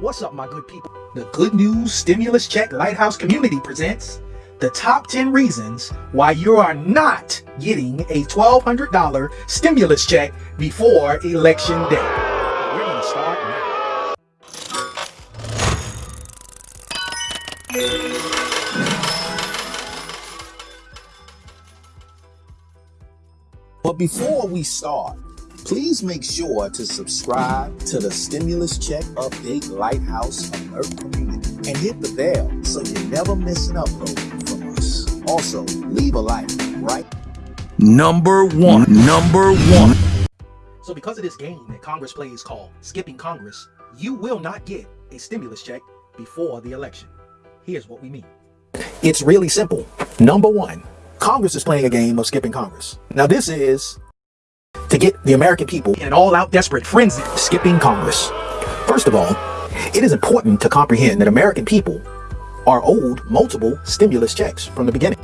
What's up, my good people? The Good News Stimulus Check Lighthouse Community presents the top 10 reasons why you are not getting a $1,200 stimulus check before Election Day. We're going to start now. But before we start, please make sure to subscribe to the Stimulus Check Update Lighthouse Alert Community and hit the bell so you never miss an upload from us. Also, leave a like, right? Number one. Number one. So because of this game that Congress plays called Skipping Congress, you will not get a stimulus check before the election. Here's what we mean. It's really simple. Number one, Congress is playing a game of skipping Congress. Now this is to get the American people in an all-out desperate frenzy skipping Congress. First of all, it is important to comprehend that American people are owed multiple stimulus checks from the beginning.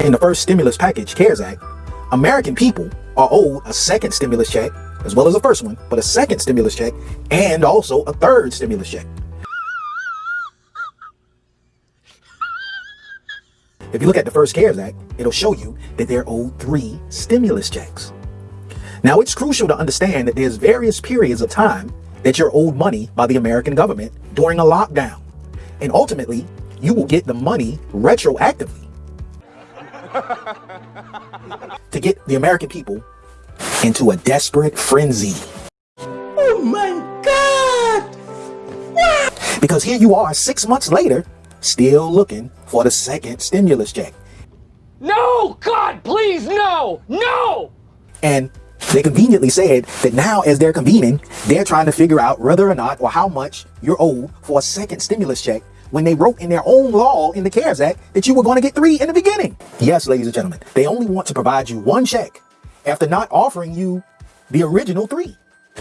In the first stimulus package, CARES Act, American people are owed a second stimulus check, as well as the first one, but a second stimulus check, and also a third stimulus check. If you look at the first CARES Act, it'll show you that they're owed three stimulus checks. Now, it's crucial to understand that there's various periods of time that you're owed money by the American government during a lockdown. And ultimately, you will get the money retroactively to get the American people into a desperate frenzy. Oh my God! Because here you are six months later, still looking for the second stimulus check. No! God, please, no! No! And they conveniently said that now as they're convening, they're trying to figure out whether or not or how much you're owed for a second stimulus check when they wrote in their own law in the CARES Act that you were going to get three in the beginning. Yes, ladies and gentlemen, they only want to provide you one check after not offering you the original three.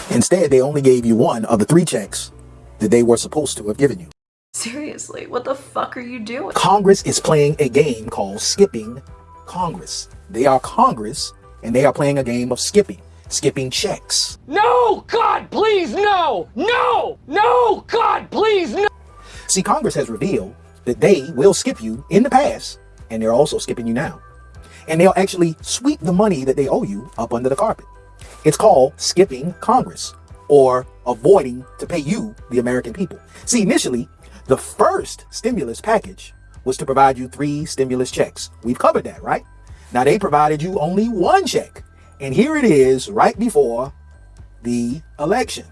Instead, they only gave you one of the three checks that they were supposed to have given you. Seriously, what the fuck are you doing? Congress is playing a game called skipping Congress. They are Congress and they are playing a game of skipping, skipping checks. No! God, please, no! No! No! God, please, no! See, Congress has revealed that they will skip you in the past and they're also skipping you now. And they'll actually sweep the money that they owe you up under the carpet. It's called skipping Congress or avoiding to pay you, the American people. See, initially, the first stimulus package was to provide you three stimulus checks. We've covered that, right? Now they provided you only one check. And here it is right before the election.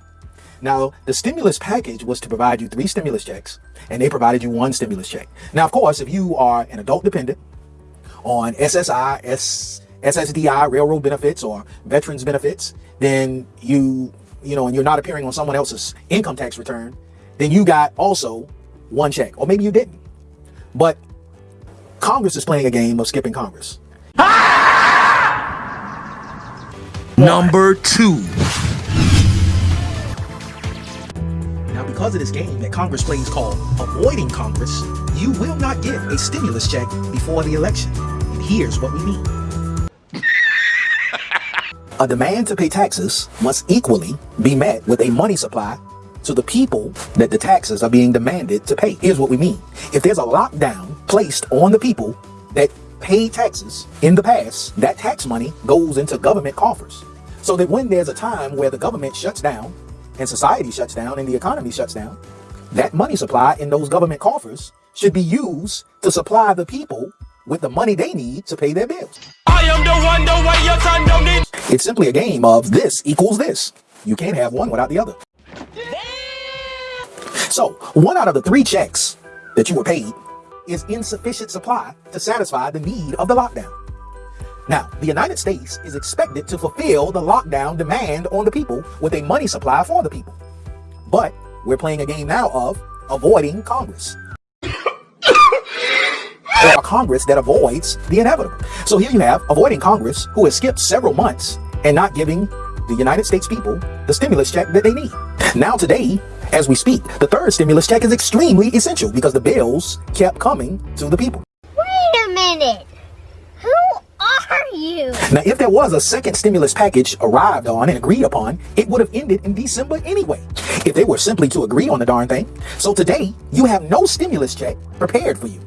Now, the stimulus package was to provide you three stimulus checks, and they provided you one stimulus check. Now, of course, if you are an adult dependent on SSI, S, SSDI, railroad benefits, or veterans benefits, then you, you know, and you're not appearing on someone else's income tax return, then you got also one check, or maybe you didn't. But Congress is playing a game of skipping Congress. Number two. Now, because of this game that Congress plays called avoiding Congress, you will not get a stimulus check before the election. And here's what we mean. a demand to pay taxes must equally be met with a money supply to the people that the taxes are being demanded to pay. Here's what we mean. If there's a lockdown placed on the people that pay taxes in the past, that tax money goes into government coffers. So that when there's a time where the government shuts down and society shuts down and the economy shuts down, that money supply in those government coffers should be used to supply the people with the money they need to pay their bills. I am the one, the way your son don't need. It's simply a game of this equals this. You can't have one without the other. So, one out of the three checks that you were paid is insufficient supply to satisfy the need of the lockdown. Now, the United States is expected to fulfill the lockdown demand on the people with a money supply for the people. But we're playing a game now of avoiding Congress. or a Congress that avoids the inevitable. So here you have avoiding Congress who has skipped several months and not giving the United States people the stimulus check that they need. Now today, as we speak, the third stimulus check is extremely essential because the bills kept coming to the people. Wait a minute. Who are you? Now, if there was a second stimulus package arrived on and agreed upon, it would have ended in December anyway, if they were simply to agree on the darn thing. So today, you have no stimulus check prepared for you.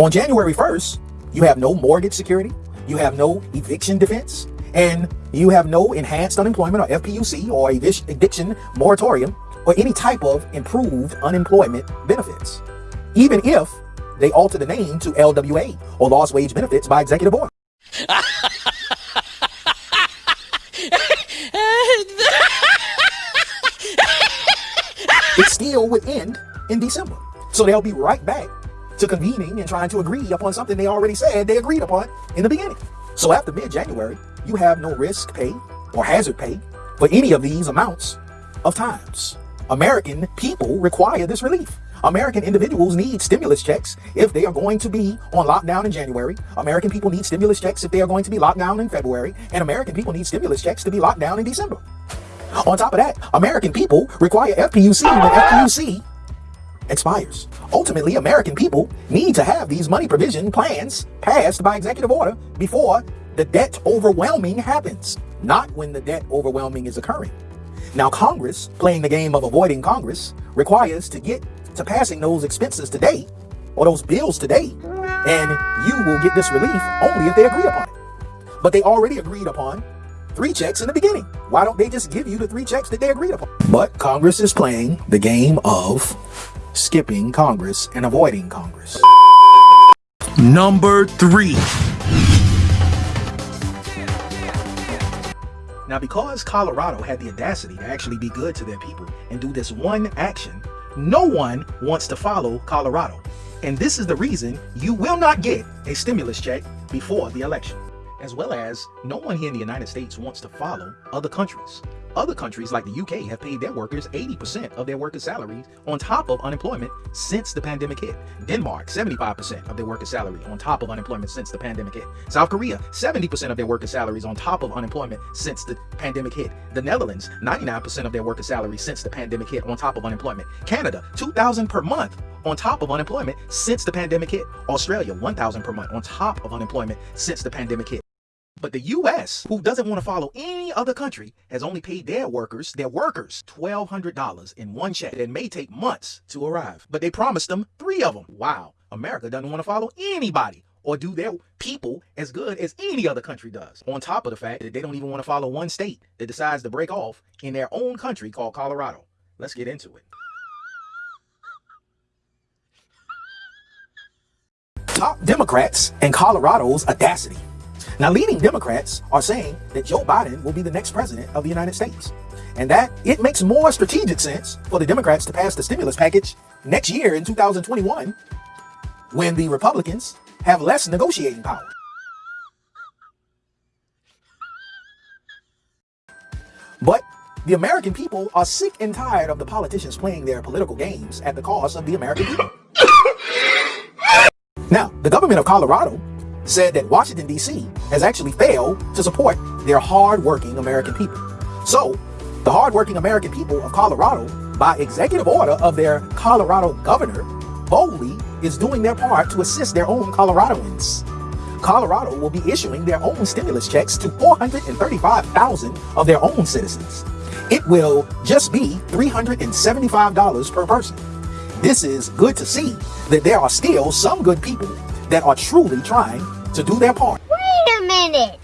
On January 1st, you have no mortgage security, you have no eviction defense, and you have no enhanced unemployment or FPUC or evic- eviction moratorium or any type of improved unemployment benefits, even if they alter the name to LWA or lost wage benefits by executive order. it still would end in December. So they'll be right back to convening and trying to agree upon something they already said they agreed upon in the beginning. So after mid-January, you have no risk pay or hazard pay for any of these amounts of times. American people require this relief. American individuals need stimulus checks if they are going to be on lockdown in January. American people need stimulus checks if they are going to be locked down in February. And American people need stimulus checks to be locked down in December. On top of that, American people require FPUC when FPUC expires. Ultimately, American people need to have these money provision plans passed by executive order before the debt overwhelming happens, not when the debt overwhelming is occurring. Now, Congress, playing the game of avoiding Congress, requires to get to passing those expenses today or those bills today, and you will get this relief only if they agree upon it. But they already agreed upon three checks in the beginning. Why don't they just give you the three checks that they agreed upon? But Congress is playing the game of skipping Congress and avoiding Congress. Number 3. Now, because Colorado had the audacity to actually be good to their people and do this one action, no one wants to follow Colorado. And this is the reason you will not get a stimulus check before the election. As well as no one here in the United States wants to follow other countries. Other countries like the UK have paid their workers 80% of their workers' salaries on top of unemployment since the pandemic hit. Denmark, 75% of their workers' salary on top of unemployment since the pandemic hit. South Korea, 70% of their workers' salaries on top of unemployment since the pandemic hit. The Netherlands, 99% of their workers' salaries since the pandemic hit on top of unemployment. Canada, 2000 per month on top of unemployment since the pandemic hit. Australia, 1000 per month on top of unemployment since the pandemic hit. But the US, who doesn't want to follow any other country, has only paid their workers, their workers, $1,200 in one check that may take months to arrive. But they promised them three of them. Wow, America doesn't want to follow anybody or do their people as good as any other country does. On top of the fact that they don't even want to follow one state that decides to break off in their own country called Colorado. Let's get into it. Top Democrats and Colorado's audacity. Now, leading Democrats are saying that Joe Biden will be the next president of the United States, and that it makes more strategic sense for the Democrats to pass the stimulus package next year in 2021 when the Republicans have less negotiating power. But the American people are sick and tired of the politicians playing their political games at the cost of the American people. now, the government of Colorado said that Washington, D.C. has actually failed to support their hard-working American people. So, the hard-working American people of Colorado, by executive order of their Colorado governor, boldly is doing their part to assist their own Coloradoans. Colorado will be issuing their own stimulus checks to 435,000 of their own citizens. It will just be $375 per person. This is good to see that there are still some good people that are truly trying to do their part. Wait a minute.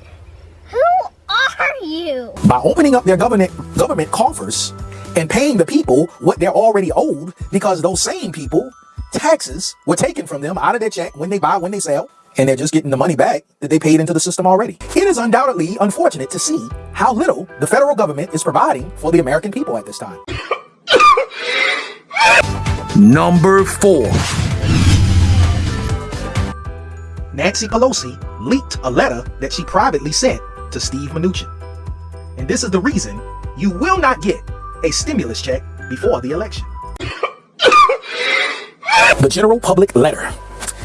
Who are you? By opening up their government government coffers and paying the people what they're already owed because those same people taxes were taken from them out of their check when they buy, when they sell, and they're just getting the money back that they paid into the system already. It is undoubtedly unfortunate to see how little the federal government is providing for the American people at this time. Number 4. Nancy Pelosi leaked a letter that she privately sent to Steve Mnuchin. And this is the reason you will not get a stimulus check before the election. the general public letter.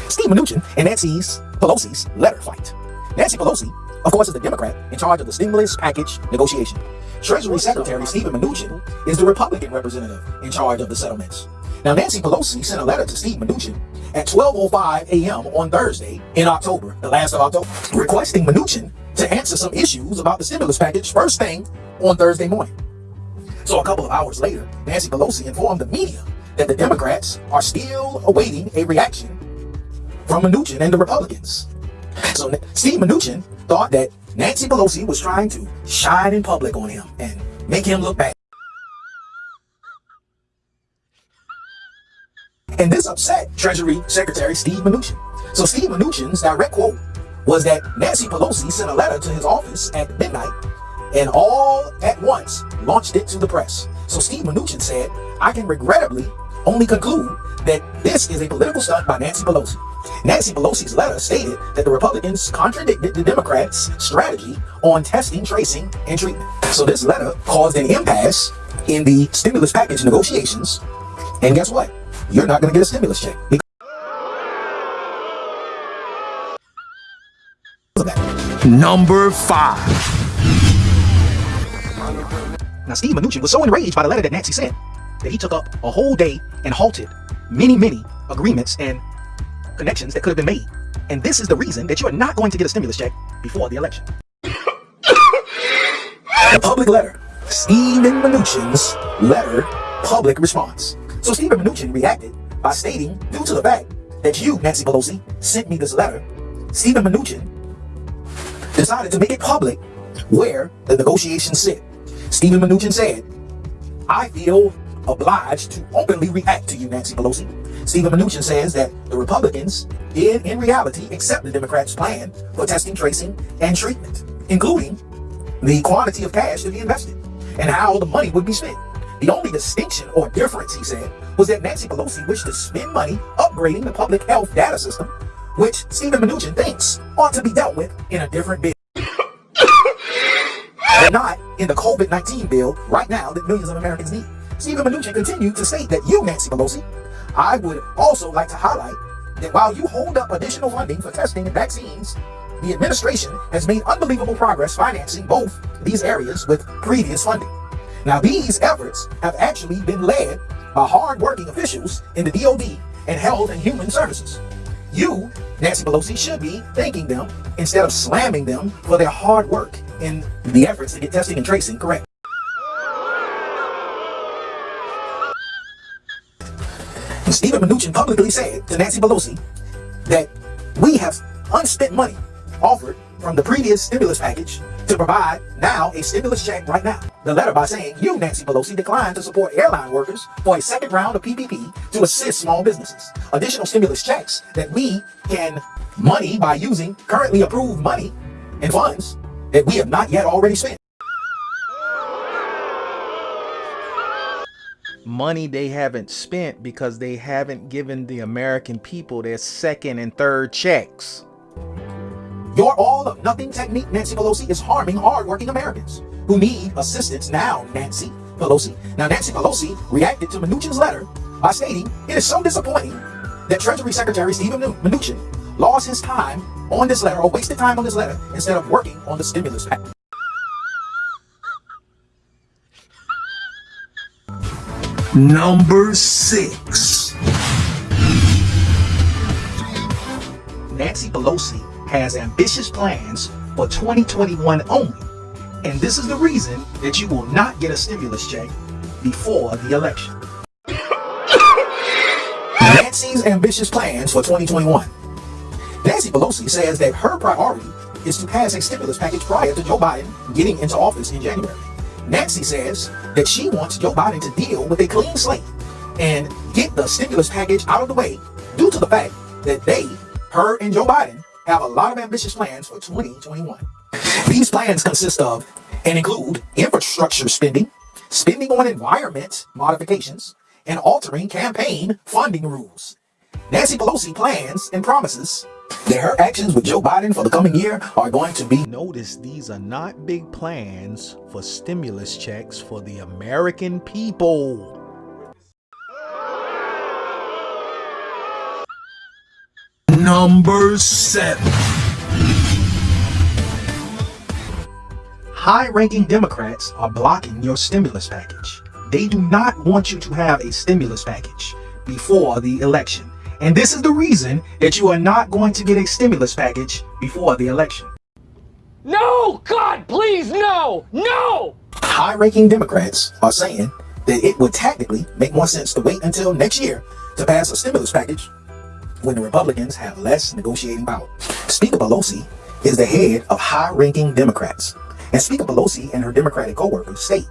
Steve Mnuchin and Nancy's Pelosi's letter fight. Nancy Pelosi, of course, is the Democrat in charge of the stimulus package negotiation. Treasury Secretary Stephen Mnuchin is the Republican representative in charge of the settlements. Now, Nancy Pelosi sent a letter to Steve Mnuchin at 12.05 a.m. on Thursday in October, the last of October, requesting Mnuchin to answer some issues about the stimulus package first thing on Thursday morning. So a couple of hours later, Nancy Pelosi informed the media that the Democrats are still awaiting a reaction from Mnuchin and the Republicans. So Steve Mnuchin thought that Nancy Pelosi was trying to shine in public on him and make him look bad. And this upset Treasury Secretary Steve Mnuchin. So Steve Mnuchin's direct quote was that Nancy Pelosi sent a letter to his office at midnight and all at once launched it to the press. So Steve Mnuchin said, I can regrettably only conclude that this is a political stunt by Nancy Pelosi. Nancy Pelosi's letter stated that the Republicans contradicted the Democrats' strategy on testing, tracing, and treatment. So this letter caused an impasse in the stimulus package negotiations. And guess what? You're not going to get a stimulus check. Number 5. Now, Steve Mnuchin was so enraged by the letter that Nancy sent that he took up a whole day and halted many, many agreements and connections that could have been made. And this is the reason that you are not going to get a stimulus check before the election. the public letter. Stephen Mnuchin's letter public response. So Stephen Mnuchin reacted by stating, due to the fact that you, Nancy Pelosi, sent me this letter, Stephen Mnuchin decided to make it public where the negotiations sit. Stephen Mnuchin said, I feel obliged to openly react to you, Nancy Pelosi. Stephen Mnuchin says that the Republicans did, in reality, accept the Democrats' plan for testing, tracing, and treatment, including the quantity of cash to be invested and how the money would be spent. The only distinction or difference, he said, was that Nancy Pelosi wished to spend money upgrading the public health data system, which Stephen Mnuchin thinks ought to be dealt with in a different bill. but not in the COVID-19 bill right now that millions of Americans need. Stephen Mnuchin continued to state that you, Nancy Pelosi, I would also like to highlight that while you hold up additional funding for testing and vaccines, the administration has made unbelievable progress financing both these areas with previous funding. Now, these efforts have actually been led by hard-working officials in the DOD and Health and Human Services. You, Nancy Pelosi, should be thanking them instead of slamming them for their hard work in the efforts to get testing and tracing correct. Stephen Mnuchin publicly said to Nancy Pelosi that we have unspent money offered from the previous stimulus package to provide now a stimulus check right now. The letter by saying you, Nancy Pelosi, declined to support airline workers for a second round of PPP to assist small businesses. Additional stimulus checks that we can money by using currently approved money and funds that we have not yet already spent. money they haven't spent because they haven't given the American people their second and third checks. Your all of nothing technique, Nancy Pelosi, is harming hardworking Americans who need assistance now, Nancy Pelosi. Now, Nancy Pelosi reacted to Mnuchin's letter by stating, it is so disappointing that Treasury Secretary Stephen Mnuchin lost his time on this letter or wasted time on this letter instead of working on the stimulus package. Number 6. Nancy Pelosi has ambitious plans for 2021 only. And this is the reason that you will not get a stimulus check before the election. Nancy's ambitious plans for 2021. Nancy Pelosi says that her priority is to pass a stimulus package prior to Joe Biden getting into office in January. Nancy says that she wants Joe Biden to deal with a clean slate and get the stimulus package out of the way due to the fact that they, her and Joe Biden, have a lot of ambitious plans for 2021. These plans consist of and include infrastructure spending, spending on environment modifications, and altering campaign funding rules. Nancy Pelosi plans and promises that her actions with Joe Biden for the coming year are going to be Notice these are not big plans for stimulus checks for the American people. Number 7. high-ranking Democrats are blocking your stimulus package. They do not want you to have a stimulus package before the election. And this is the reason that you are not going to get a stimulus package before the election. No! God, please, no! No! High ranking Democrats are saying that it would tactically make more sense to wait until next year to pass a stimulus package when the Republicans have less negotiating power. Speaker Pelosi is the head of high ranking Democrats. And Speaker Pelosi and her Democratic co-workers state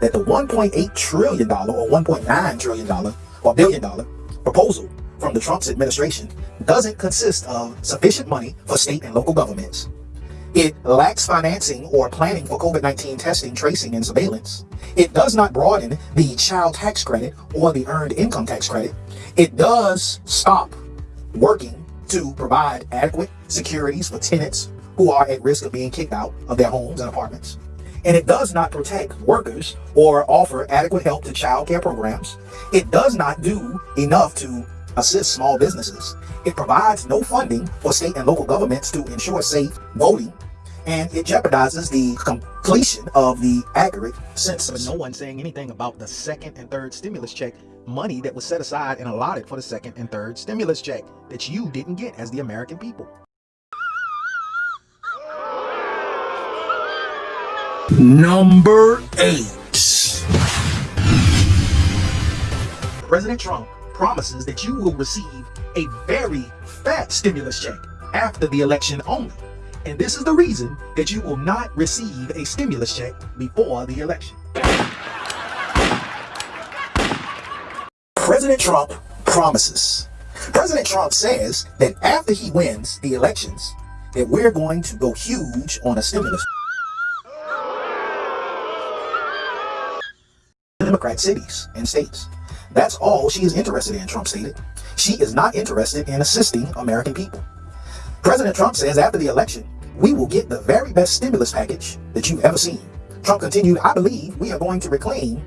that the $1.8 trillion or $1.9 trillion or billion dollar proposal from the Trump's administration doesn't consist of sufficient money for state and local governments. It lacks financing or planning for COVID-19 testing, tracing, and surveillance. It does not broaden the child tax credit or the earned income tax credit. It does stop working to provide adequate securities for tenants who are at risk of being kicked out of their homes and apartments. And it does not protect workers or offer adequate help to child care programs. It does not do enough to assist small businesses. It provides no funding for state and local governments to ensure safe voting. And it jeopardizes the completion of the accurate census. But no one's saying anything about the second and third stimulus check money that was set aside and allotted for the second and third stimulus check that you didn't get as the American people. Number 8. President Trump promises that you will receive a very fat stimulus check after the election only. And this is the reason that you will not receive a stimulus check before the election. President Trump promises. President Trump says that after he wins the elections, that we're going to go huge on a stimulus. Democrat cities and states. That's all she is interested in, Trump stated. She is not interested in assisting American people. President Trump says after the election, we will get the very best stimulus package that you've ever seen. Trump continued, I believe we are going to reclaim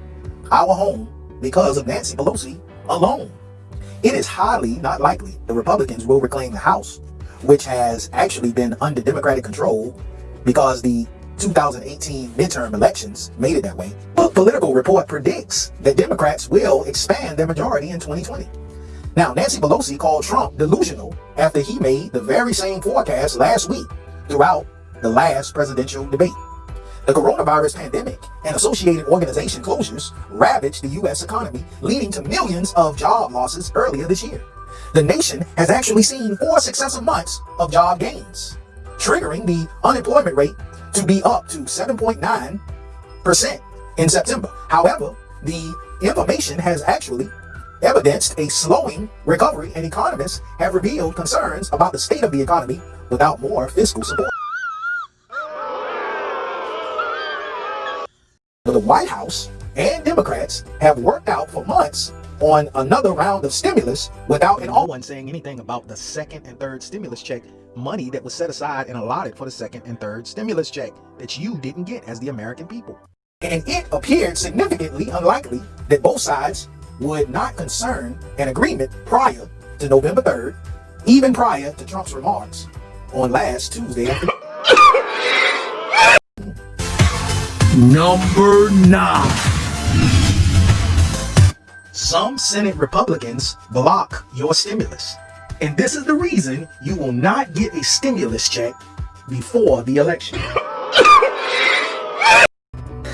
our home because of Nancy Pelosi alone. It is highly not likely the Republicans will reclaim the House, which has actually been under Democratic control because the 2018 midterm elections made it that way. But Political Report predicts that Democrats will expand their majority in 2020. Now, Nancy Pelosi called Trump delusional after he made the very same forecast last week throughout the last presidential debate. The coronavirus pandemic and associated organization closures ravaged the U.S. economy, leading to millions of job losses earlier this year. The nation has actually seen four successive months of job gains, triggering the unemployment rate to be up to 7.9% in September. However, the information has actually evidenced a slowing recovery and economists have revealed concerns about the state of the economy without more fiscal support. The White House and Democrats have worked out for months on another round of stimulus without an No one's saying anything about the second and third stimulus check money that was set aside and allotted for the second and third stimulus check that you didn't get as the American people. and it appeared significantly unlikely that both sides would not concern an agreement prior to November 3rd, even prior to Trump's remarks on last Tuesday Number 9. Some Senate Republicans block your stimulus. And this is the reason you will not get a stimulus check before the election.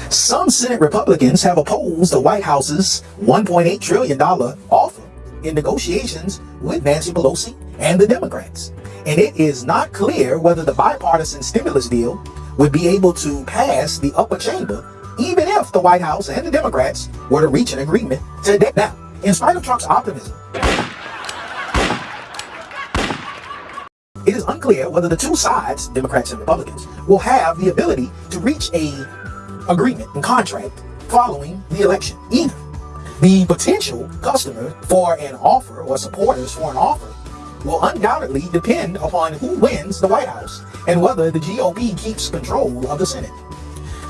Some Senate Republicans have opposed the White House's $1.8 trillion offer in negotiations with Nancy Pelosi and the Democrats. And it is not clear whether the bipartisan stimulus deal would be able to pass the upper chamber even if the White House and the Democrats were to reach an agreement today. Now, in spite of Trump's optimism, it is unclear whether the two sides, Democrats and Republicans, will have the ability to reach a agreement and contract following the election either. The potential customer for an offer or supporters for an offer will undoubtedly depend upon who wins the White House and whether the GOP keeps control of the Senate.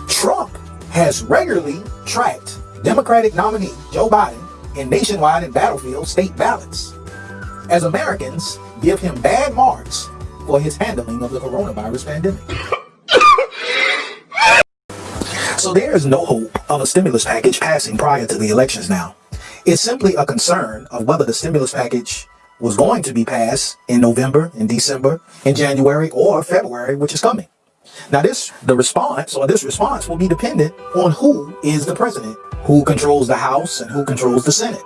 Trump has regularly tracked Democratic nominee Joe Biden in nationwide and battlefield state ballots as Americans give him bad marks for his handling of the coronavirus pandemic. So there is no hope of a stimulus package passing prior to the elections now. It's simply a concern of whether the stimulus package was going to be passed in November, in December, in January, or February, which is coming. Now, this the response or this response will be dependent on who is the president, who controls the House, and who controls the Senate.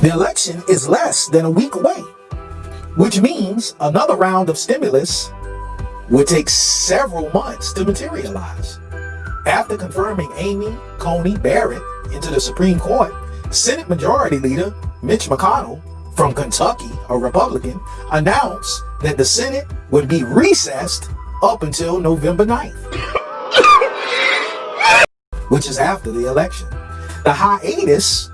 The election is less than a week away, which means another round of stimulus would take several months to materialize. After confirming Amy Coney Barrett into the Supreme Court, Senate Majority Leader Mitch McConnell from Kentucky, a Republican, announced that the Senate would be recessed up until November 9th, which is after the election. The hiatus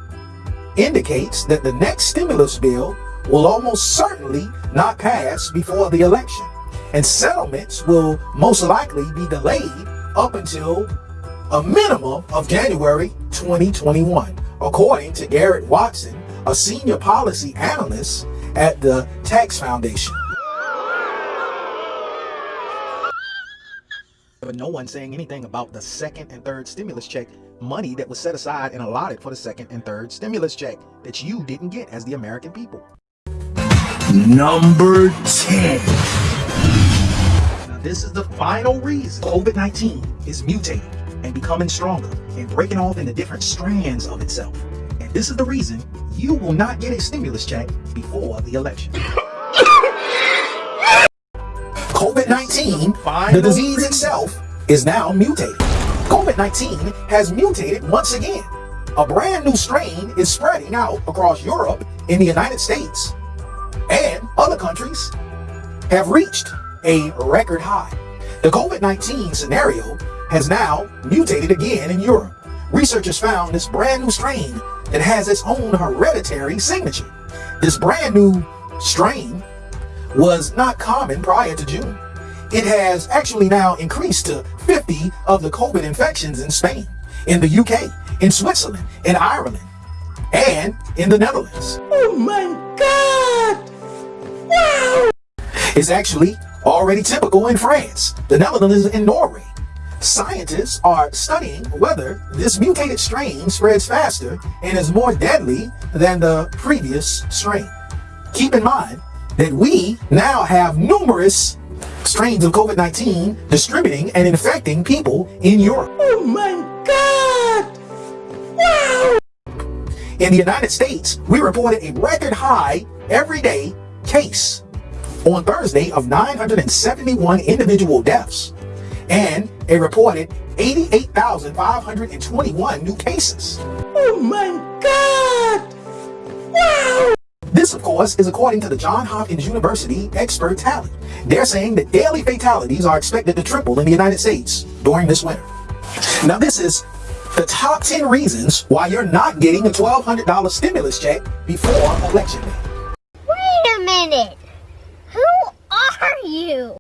indicates that the next stimulus bill will almost certainly not pass before the election, and settlements will most likely be delayed up until a minimum of January 2021, according to Garrett Watson, a senior policy analyst at the Tax Foundation. But no one saying anything about the second and third stimulus check money that was set aside and allotted for the second and third stimulus check that you didn't get as the American people. Number 10. Now, this is the final reason COVID-19 is mutating and becoming stronger and breaking off into different strands of itself. And this is the reason you will not get a stimulus check before the election. COVID-19, the disease itself, is now mutated. COVID-19 has mutated once again. A brand new strain is spreading out across Europe, in the United States, and other countries have reached a record high. The COVID-19 scenario has now mutated again in Europe. Researchers found this brand new strain that has its own hereditary signature. This brand new strain was not common prior to June. It has actually now increased to 50 of the COVID infections in Spain, in the UK, in Switzerland, in Ireland, and in the Netherlands. Oh my god! Wow! It's actually already typical in France, the Netherlands, and Norway. Scientists are studying whether this mutated strain spreads faster and is more deadly than the previous strain. Keep in mind that we now have numerous strains of COVID-19 distributing and infecting people in Europe. Oh my god! Wow! In the United States, we reported a record high everyday case on Thursday of 971 individual deaths and a reported 88,521 new cases. Oh my god! Wow! This, of course, is according to the Johns Hopkins University expert tally. They're saying that daily fatalities are expected to triple in the United States during this winter. Now, this is the top 10 reasons why you're not getting a $1,200 stimulus check before election day. Wait a minute. Who are you?